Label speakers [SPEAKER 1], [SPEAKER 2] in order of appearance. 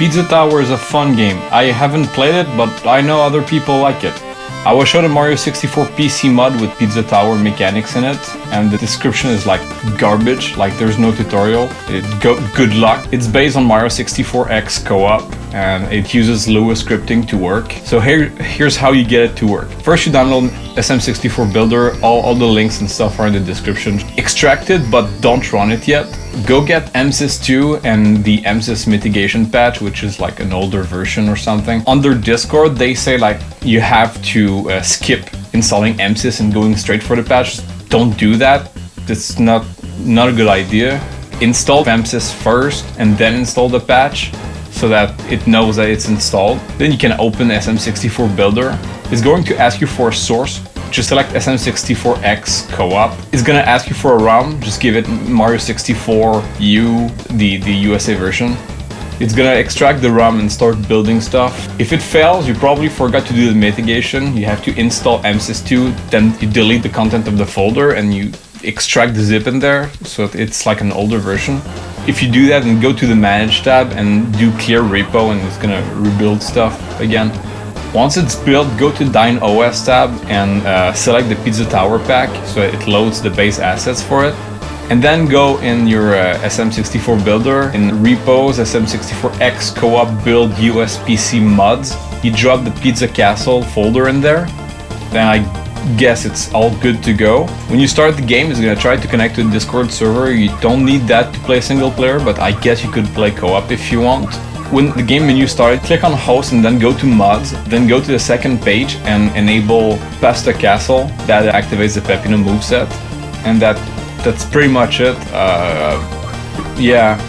[SPEAKER 1] Pizza Tower is a fun game. I haven't played it, but I know other people like it. I was shown a Mario 64 PC mod with Pizza Tower mechanics in it, and the description is like garbage, like there's no tutorial. It go good luck. It's based on Mario 64X co-op, and it uses Lua scripting to work. So here, here's how you get it to work. First you download SM64 Builder, all, all the links and stuff are in the description. Extract it, but don't run it yet. Go get MSys 2 and the MSys mitigation patch, which is like an older version or something. On their Discord, they say like you have to uh, skip installing MSys and going straight for the patch. Don't do that. That's not not a good idea. Install MSys first and then install the patch so that it knows that it's installed. Then you can open SM64 Builder. It's going to ask you for a source just select SM64EX co-op. It's gonna ask you for a ROM, just give it Mario 64U, the, the USA version. It's gonna extract the ROM and start building stuff. If it fails, you probably forgot to do the mitigation. You have to install MSys2, then you delete the content of the folder and you extract the zip in there, so it's like an older version. If you do that and go to the Manage tab and do clear repo and it's gonna rebuild stuff again. Once it's built, go to Dyn OS tab and uh, select the Pizza Tower pack so it loads the base assets for it. And then go in your uh, SM64 builder in repos SM64EX co-op build USPC mods. You drop the Pizza Castle folder in there. Then I guess it's all good to go. When you start the game, it's gonna try to connect to the Discord server. You don't need that to play single player, but I guess you could play co-op if you want. When the game menu started, click on host and then go to mods, then go to the second page and enable Pasta Castle. That activates the Peppino moveset. And that that's pretty much it. Uh, yeah.